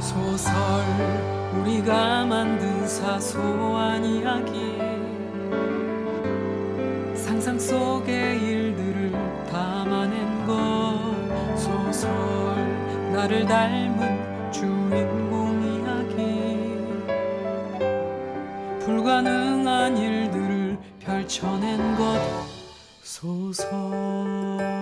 소설 우리가 만든 사소한 이야기. 상상 속의 일들을 담아낸 것. 소설 나를 닮은 주인공 이야기. 불가능한 일들을 펼쳐낸 것. 소설.